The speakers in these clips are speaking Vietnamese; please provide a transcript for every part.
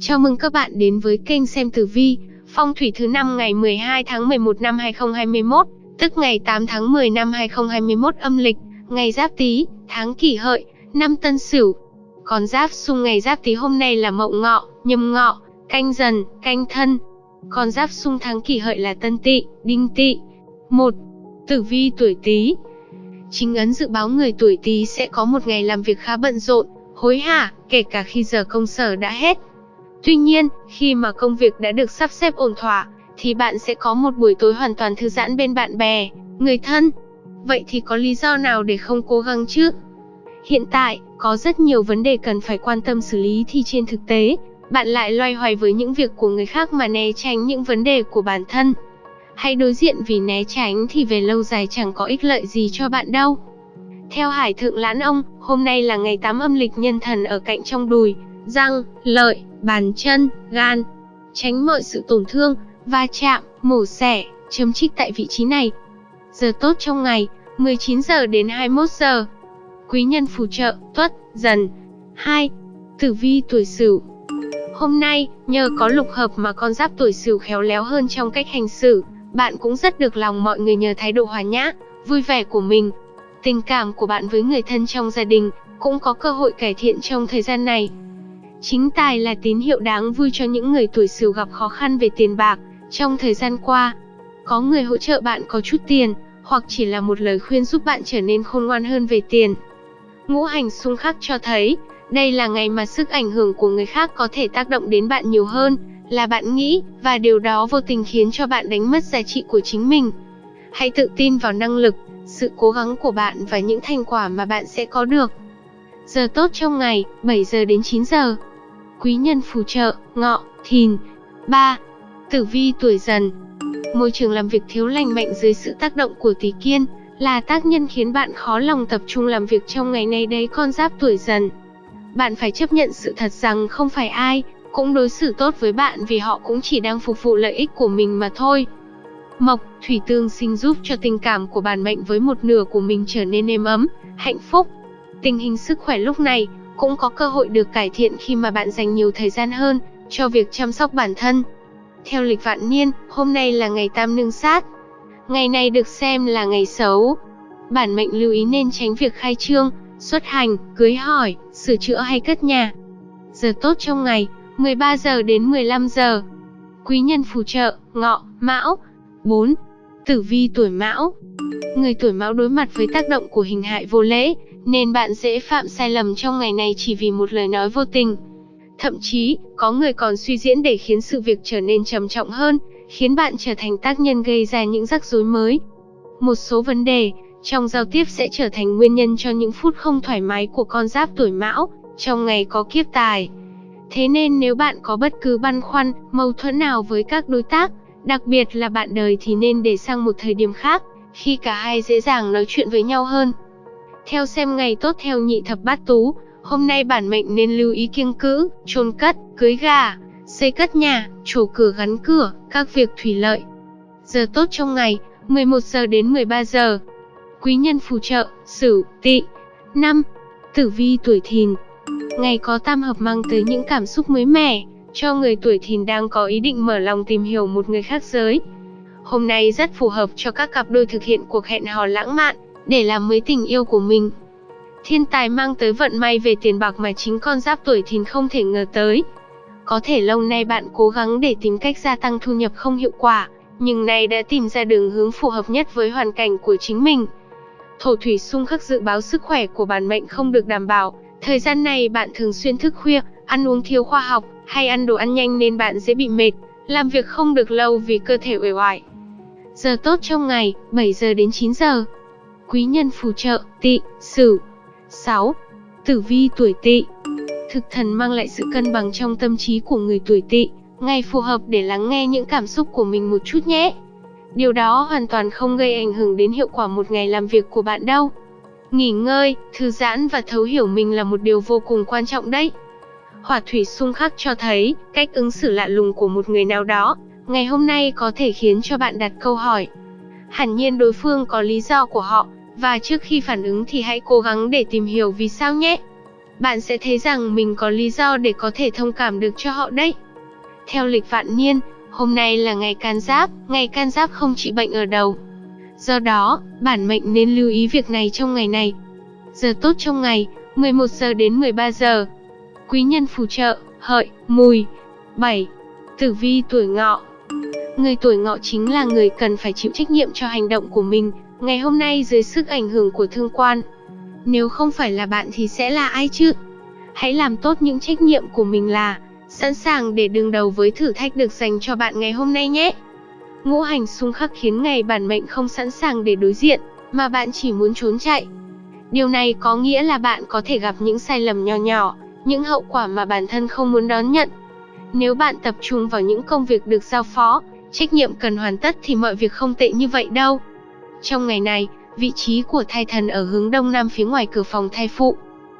Chào mừng các bạn đến với kênh xem tử vi, phong thủy thứ năm ngày 12 tháng 11 năm 2021, tức ngày 8 tháng 10 năm 2021 âm lịch, ngày Giáp Tý, tháng Kỷ Hợi, năm Tân Sửu. Còn Giáp xung ngày Giáp Tý hôm nay là Mậu Ngọ, Nhâm Ngọ, Canh Dần, Canh Thân. Còn Giáp xung tháng Kỷ Hợi là Tân Tỵ, Đinh Tỵ. 1. Tử vi tuổi Tý. Chính ấn dự báo người tuổi Tý sẽ có một ngày làm việc khá bận rộn, hối hả, kể cả khi giờ công sở đã hết. Tuy nhiên, khi mà công việc đã được sắp xếp ổn thỏa, thì bạn sẽ có một buổi tối hoàn toàn thư giãn bên bạn bè, người thân. Vậy thì có lý do nào để không cố gắng chứ? Hiện tại, có rất nhiều vấn đề cần phải quan tâm xử lý thì trên thực tế, bạn lại loay hoay với những việc của người khác mà né tránh những vấn đề của bản thân. Hãy đối diện vì né tránh thì về lâu dài chẳng có ích lợi gì cho bạn đâu. Theo Hải Thượng Lãn Ông, hôm nay là ngày 8 âm lịch nhân thần ở cạnh trong đùi, răng, lợi, bàn chân, gan. Tránh mọi sự tổn thương, va chạm, mổ xẻ, chấm trích tại vị trí này. Giờ tốt trong ngày, 19 giờ đến 21 giờ. Quý nhân phù trợ, tuất, dần. 2. Tử vi tuổi sửu Hôm nay, nhờ có lục hợp mà con giáp tuổi sửu khéo léo hơn trong cách hành xử, bạn cũng rất được lòng mọi người nhờ thái độ hòa nhã, vui vẻ của mình. Tình cảm của bạn với người thân trong gia đình cũng có cơ hội cải thiện trong thời gian này. Chính tài là tín hiệu đáng vui cho những người tuổi Sửu gặp khó khăn về tiền bạc trong thời gian qua. Có người hỗ trợ bạn có chút tiền, hoặc chỉ là một lời khuyên giúp bạn trở nên khôn ngoan hơn về tiền. Ngũ hành xung khắc cho thấy, đây là ngày mà sức ảnh hưởng của người khác có thể tác động đến bạn nhiều hơn là bạn nghĩ, và điều đó vô tình khiến cho bạn đánh mất giá trị của chính mình. Hãy tự tin vào năng lực, sự cố gắng của bạn và những thành quả mà bạn sẽ có được. Giờ tốt trong ngày, 7 giờ đến 9 giờ quý nhân phù trợ, ngọ, thìn. 3. Tử vi tuổi dần Môi trường làm việc thiếu lành mạnh dưới sự tác động của tỷ kiên, là tác nhân khiến bạn khó lòng tập trung làm việc trong ngày này đấy con giáp tuổi dần. Bạn phải chấp nhận sự thật rằng không phải ai cũng đối xử tốt với bạn vì họ cũng chỉ đang phục vụ lợi ích của mình mà thôi. Mộc, thủy tương sinh giúp cho tình cảm của bản mệnh với một nửa của mình trở nên êm ấm, hạnh phúc. Tình hình sức khỏe lúc này cũng có cơ hội được cải thiện khi mà bạn dành nhiều thời gian hơn cho việc chăm sóc bản thân. Theo lịch vạn niên, hôm nay là ngày tam nương sát. Ngày này được xem là ngày xấu. Bản mệnh lưu ý nên tránh việc khai trương, xuất hành, cưới hỏi, sửa chữa hay cất nhà. Giờ tốt trong ngày, 13 giờ đến 15 giờ. Quý nhân phù trợ, ngọ, mão. 4. Tử vi tuổi mão Người tuổi mão đối mặt với tác động của hình hại vô lễ, nên bạn dễ phạm sai lầm trong ngày này chỉ vì một lời nói vô tình. Thậm chí, có người còn suy diễn để khiến sự việc trở nên trầm trọng hơn, khiến bạn trở thành tác nhân gây ra những rắc rối mới. Một số vấn đề trong giao tiếp sẽ trở thành nguyên nhân cho những phút không thoải mái của con giáp tuổi mão, trong ngày có kiếp tài. Thế nên nếu bạn có bất cứ băn khoăn, mâu thuẫn nào với các đối tác, đặc biệt là bạn đời thì nên để sang một thời điểm khác, khi cả hai dễ dàng nói chuyện với nhau hơn. Theo xem ngày tốt theo nhị thập bát tú, hôm nay bản mệnh nên lưu ý kiêng cữ, chôn cất, cưới gà, xây cất nhà, trổ cửa gắn cửa, các việc thủy lợi. Giờ tốt trong ngày, 11 giờ đến 13 giờ. Quý nhân phù trợ, Sửu, Tỵ. năm Tử vi tuổi Thìn. Ngày có tam hợp mang tới những cảm xúc mới mẻ cho người tuổi Thìn đang có ý định mở lòng tìm hiểu một người khác giới. Hôm nay rất phù hợp cho các cặp đôi thực hiện cuộc hẹn hò lãng mạn, để làm mới tình yêu của mình. Thiên tài mang tới vận may về tiền bạc mà chính con giáp tuổi thìn không thể ngờ tới. Có thể lâu nay bạn cố gắng để tìm cách gia tăng thu nhập không hiệu quả, nhưng nay đã tìm ra đường hướng phù hợp nhất với hoàn cảnh của chính mình. Thổ thủy xung khắc dự báo sức khỏe của bản mệnh không được đảm bảo, thời gian này bạn thường xuyên thức khuya, ăn uống thiếu khoa học, hay ăn đồ ăn nhanh nên bạn dễ bị mệt, làm việc không được lâu vì cơ thể uể oải. Giờ tốt trong ngày, 7 giờ đến 9 giờ quý nhân phù trợ, Tị sửu. 6. Tử vi tuổi Tị Thực thần mang lại sự cân bằng trong tâm trí của người tuổi Tị, ngày phù hợp để lắng nghe những cảm xúc của mình một chút nhé. Điều đó hoàn toàn không gây ảnh hưởng đến hiệu quả một ngày làm việc của bạn đâu. Nghỉ ngơi, thư giãn và thấu hiểu mình là một điều vô cùng quan trọng đấy. Hỏa thủy xung khắc cho thấy, cách ứng xử lạ lùng của một người nào đó, ngày hôm nay có thể khiến cho bạn đặt câu hỏi. Hẳn nhiên đối phương có lý do của họ, và trước khi phản ứng thì hãy cố gắng để tìm hiểu vì sao nhé. bạn sẽ thấy rằng mình có lý do để có thể thông cảm được cho họ đấy. Theo lịch vạn niên, hôm nay là ngày can giáp, ngày can giáp không trị bệnh ở đầu. Do đó, bản mệnh nên lưu ý việc này trong ngày này. Giờ tốt trong ngày, 11 giờ đến 13 giờ. Quý nhân phù trợ, hợi, mùi. 7. Tử vi tuổi ngọ Người tuổi ngọ chính là người cần phải chịu trách nhiệm cho hành động của mình, ngày hôm nay dưới sức ảnh hưởng của thương quan. Nếu không phải là bạn thì sẽ là ai chứ? Hãy làm tốt những trách nhiệm của mình là sẵn sàng để đương đầu với thử thách được dành cho bạn ngày hôm nay nhé. Ngũ hành xung khắc khiến ngày bản mệnh không sẵn sàng để đối diện, mà bạn chỉ muốn trốn chạy. Điều này có nghĩa là bạn có thể gặp những sai lầm nhỏ nhỏ, những hậu quả mà bản thân không muốn đón nhận. Nếu bạn tập trung vào những công việc được giao phó, trách nhiệm cần hoàn tất thì mọi việc không tệ như vậy đâu. Trong ngày này, vị trí của thai thần ở hướng đông nam phía ngoài cửa phòng thai phụ.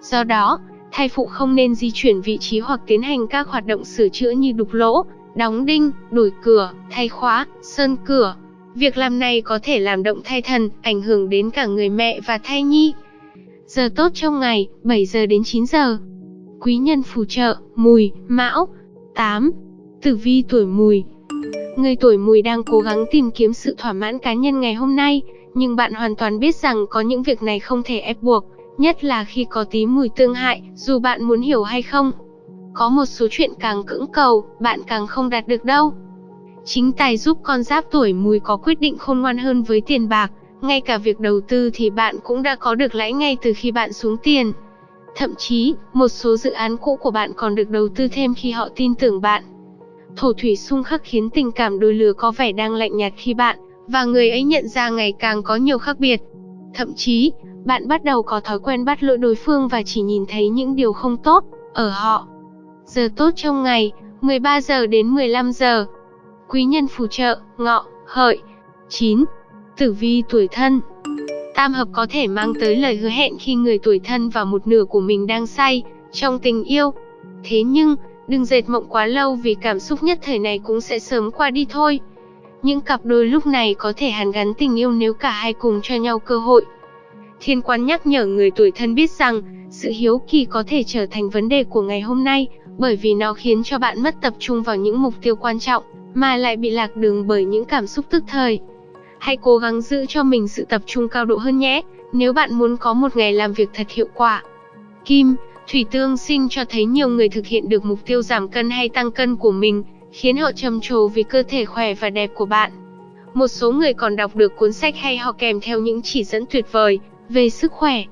Do đó, thai phụ không nên di chuyển vị trí hoặc tiến hành các hoạt động sửa chữa như đục lỗ, đóng đinh, đổi cửa, thay khóa, sơn cửa. Việc làm này có thể làm động thai thần, ảnh hưởng đến cả người mẹ và thai nhi. Giờ tốt trong ngày, 7 giờ đến 9 giờ. Quý nhân phù trợ, mùi, mão. 8. Tử vi tuổi mùi, Người tuổi mùi đang cố gắng tìm kiếm sự thỏa mãn cá nhân ngày hôm nay, nhưng bạn hoàn toàn biết rằng có những việc này không thể ép buộc, nhất là khi có tí mùi tương hại, dù bạn muốn hiểu hay không. Có một số chuyện càng cưỡng cầu, bạn càng không đạt được đâu. Chính tài giúp con giáp tuổi mùi có quyết định khôn ngoan hơn với tiền bạc, ngay cả việc đầu tư thì bạn cũng đã có được lãi ngay từ khi bạn xuống tiền. Thậm chí, một số dự án cũ của bạn còn được đầu tư thêm khi họ tin tưởng bạn. Thổ thủy xung khắc khiến tình cảm đôi lứa có vẻ đang lạnh nhạt khi bạn và người ấy nhận ra ngày càng có nhiều khác biệt. Thậm chí, bạn bắt đầu có thói quen bắt lỗi đối phương và chỉ nhìn thấy những điều không tốt ở họ. Giờ tốt trong ngày, 13 giờ đến 15 giờ. Quý nhân phù trợ, ngọ, hợi. 9. Tử vi tuổi thân Tam hợp có thể mang tới lời hứa hẹn khi người tuổi thân và một nửa của mình đang say trong tình yêu. Thế nhưng, Đừng dệt mộng quá lâu vì cảm xúc nhất thời này cũng sẽ sớm qua đi thôi. Những cặp đôi lúc này có thể hàn gắn tình yêu nếu cả hai cùng cho nhau cơ hội. Thiên quan nhắc nhở người tuổi thân biết rằng, sự hiếu kỳ có thể trở thành vấn đề của ngày hôm nay, bởi vì nó khiến cho bạn mất tập trung vào những mục tiêu quan trọng, mà lại bị lạc đường bởi những cảm xúc tức thời. Hãy cố gắng giữ cho mình sự tập trung cao độ hơn nhé, nếu bạn muốn có một ngày làm việc thật hiệu quả. Kim, Thủy tương sinh cho thấy nhiều người thực hiện được mục tiêu giảm cân hay tăng cân của mình, khiến họ trầm trồ vì cơ thể khỏe và đẹp của bạn. Một số người còn đọc được cuốn sách hay họ kèm theo những chỉ dẫn tuyệt vời về sức khỏe.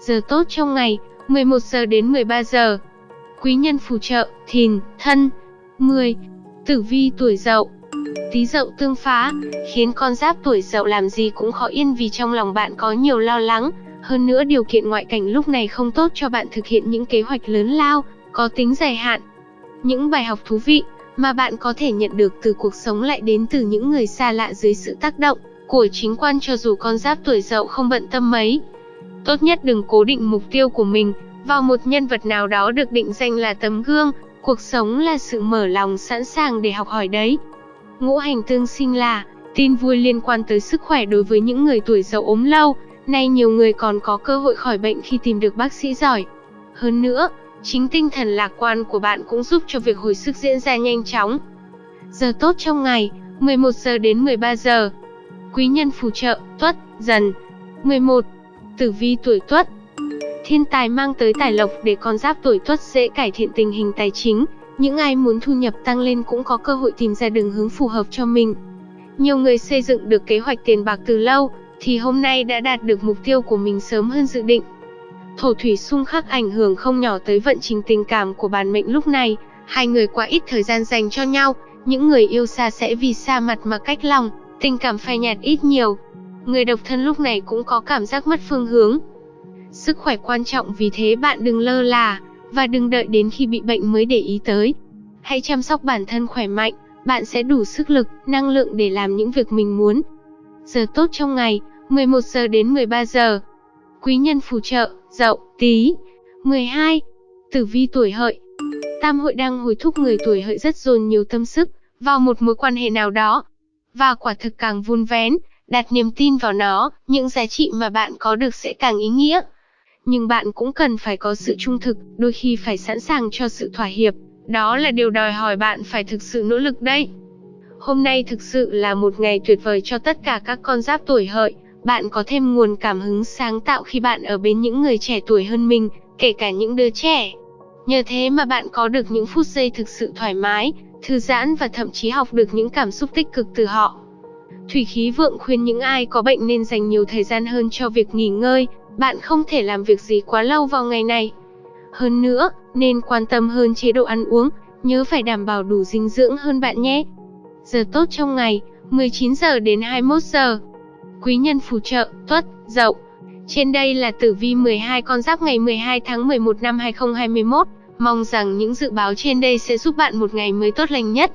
Giờ tốt trong ngày, 11 giờ đến 13 giờ. Quý nhân phù trợ, thìn, thân. 10. Tử vi tuổi dậu Tí dậu tương phá, khiến con giáp tuổi dậu làm gì cũng khó yên vì trong lòng bạn có nhiều lo lắng, hơn nữa điều kiện ngoại cảnh lúc này không tốt cho bạn thực hiện những kế hoạch lớn lao, có tính dài hạn. Những bài học thú vị mà bạn có thể nhận được từ cuộc sống lại đến từ những người xa lạ dưới sự tác động của chính quan cho dù con giáp tuổi dậu không bận tâm mấy. Tốt nhất đừng cố định mục tiêu của mình vào một nhân vật nào đó được định danh là tấm gương, cuộc sống là sự mở lòng sẵn sàng để học hỏi đấy. Ngũ hành tương sinh là tin vui liên quan tới sức khỏe đối với những người tuổi dậu ốm lâu, Nay nhiều người còn có cơ hội khỏi bệnh khi tìm được bác sĩ giỏi. Hơn nữa, chính tinh thần lạc quan của bạn cũng giúp cho việc hồi sức diễn ra nhanh chóng. Giờ tốt trong ngày, 11 giờ đến 13 giờ. Quý nhân phù trợ, tuất, dần. 11. Tử vi tuổi tuất Thiên tài mang tới tài lộc để con giáp tuổi tuất dễ cải thiện tình hình tài chính. Những ai muốn thu nhập tăng lên cũng có cơ hội tìm ra đường hướng phù hợp cho mình. Nhiều người xây dựng được kế hoạch tiền bạc từ lâu, thì hôm nay đã đạt được mục tiêu của mình sớm hơn dự định. Thổ thủy xung khắc ảnh hưởng không nhỏ tới vận trình tình cảm của bản mệnh lúc này, hai người quá ít thời gian dành cho nhau, những người yêu xa sẽ vì xa mặt mà cách lòng, tình cảm phai nhạt ít nhiều. Người độc thân lúc này cũng có cảm giác mất phương hướng. Sức khỏe quan trọng vì thế bạn đừng lơ là, và đừng đợi đến khi bị bệnh mới để ý tới. Hãy chăm sóc bản thân khỏe mạnh, bạn sẽ đủ sức lực, năng lượng để làm những việc mình muốn. Giờ tốt trong ngày, 11 giờ đến 13 giờ. Quý nhân phù trợ, Dậu, Tý. 12. Tử vi tuổi Hợi. Tam hội đang hối thúc người tuổi Hợi rất dồn nhiều tâm sức vào một mối quan hệ nào đó. Và quả thực càng vun vén, đặt niềm tin vào nó, những giá trị mà bạn có được sẽ càng ý nghĩa. nhưng bạn cũng cần phải có sự trung thực, đôi khi phải sẵn sàng cho sự thỏa hiệp. Đó là điều đòi hỏi bạn phải thực sự nỗ lực đấy. Hôm nay thực sự là một ngày tuyệt vời cho tất cả các con giáp tuổi hợi. Bạn có thêm nguồn cảm hứng sáng tạo khi bạn ở bên những người trẻ tuổi hơn mình, kể cả những đứa trẻ. Nhờ thế mà bạn có được những phút giây thực sự thoải mái, thư giãn và thậm chí học được những cảm xúc tích cực từ họ. Thủy khí vượng khuyên những ai có bệnh nên dành nhiều thời gian hơn cho việc nghỉ ngơi, bạn không thể làm việc gì quá lâu vào ngày này. Hơn nữa, nên quan tâm hơn chế độ ăn uống, nhớ phải đảm bảo đủ dinh dưỡng hơn bạn nhé. Giờ tốt trong ngày, 19 giờ đến 21 giờ. Quý nhân phù trợ, tuất, dậu. Trên đây là tử vi 12 con giáp ngày 12 tháng 11 năm 2021. Mong rằng những dự báo trên đây sẽ giúp bạn một ngày mới tốt lành nhất.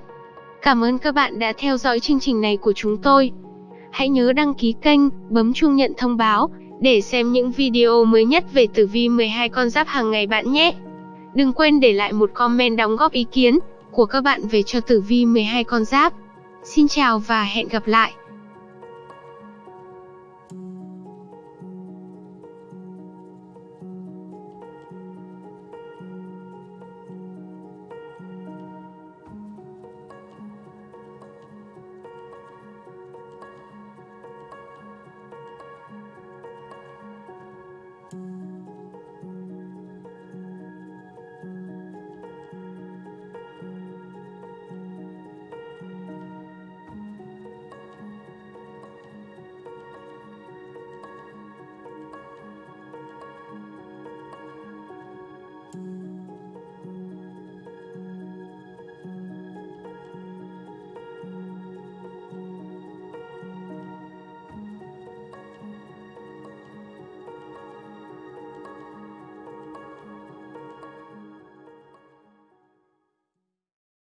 Cảm ơn các bạn đã theo dõi chương trình này của chúng tôi. Hãy nhớ đăng ký kênh, bấm chuông nhận thông báo để xem những video mới nhất về tử vi 12 con giáp hàng ngày bạn nhé. Đừng quên để lại một comment đóng góp ý kiến của các bạn về cho tử vi 12 con giáp. Xin chào và hẹn gặp lại.